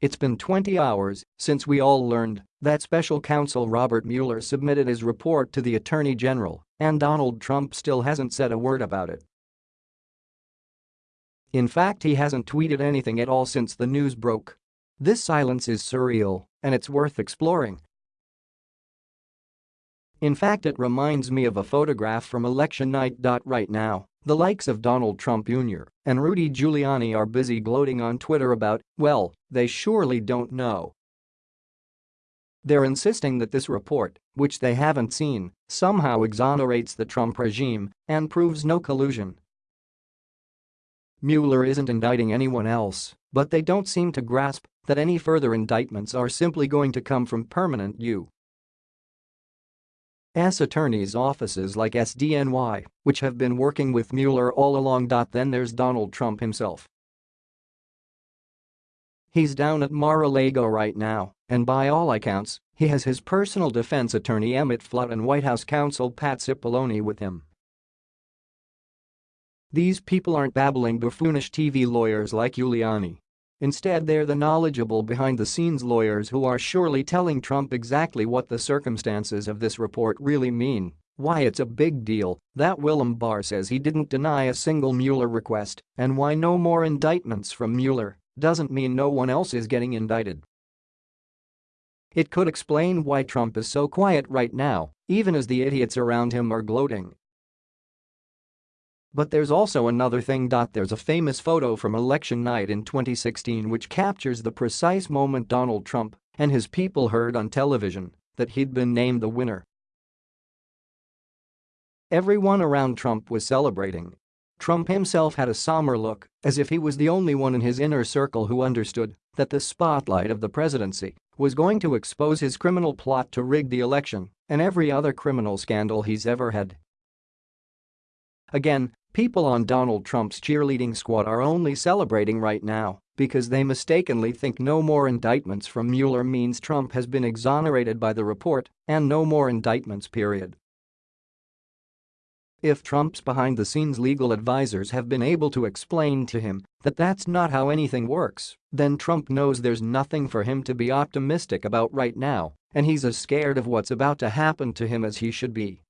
It's been 20 hours since we all learned that special counsel Robert Mueller submitted his report to the Attorney General, and Donald Trump still hasn't said a word about it. In fact he hasn't tweeted anything at all since the news broke. This silence is surreal, and it's worth exploring. In fact it reminds me of a photograph from election night. Right now, the likes of Donald Trump Jr. and Rudy Giuliani are busy gloating on Twitter about, well, they surely don't know. They're insisting that this report, which they haven't seen, somehow exonerates the Trump regime and proves no collusion. Mueller isn't indicting anyone else, but they don't seem to grasp that any further indictments are simply going to come from permanent U. S attorneys' offices like SDNY, which have been working with Mueller all along. Then there's Donald Trump himself. He's down at Mar-a-Lago right now, and by all accounts, he has his personal defense attorney Emmett Flood and White House counsel Pat Cipollone with him. These people aren't babbling buffoonish TV lawyers like Giuliani Instead they're the knowledgeable behind-the-scenes lawyers who are surely telling Trump exactly what the circumstances of this report really mean, why it's a big deal. That William Barr says he didn't deny a single Mueller request, and why no more indictments from Mueller doesn't mean no one else is getting indicted. It could explain why Trump is so quiet right now, even as the idiots around him are gloating but there's also another thing. There's a famous photo from election night in 2016 which captures the precise moment Donald Trump and his people heard on television that he'd been named the winner. Everyone around Trump was celebrating. Trump himself had a somber look, as if he was the only one in his inner circle who understood that the spotlight of the presidency was going to expose his criminal plot to rig the election and every other criminal scandal he's ever had. Again, People on Donald Trump's cheerleading squad are only celebrating right now because they mistakenly think no more indictments from Mueller means Trump has been exonerated by the report and no more indictments period. If Trump's behind-the-scenes legal advisers have been able to explain to him that that's not how anything works, then Trump knows there's nothing for him to be optimistic about right now, and he's as scared of what's about to happen to him as he should be.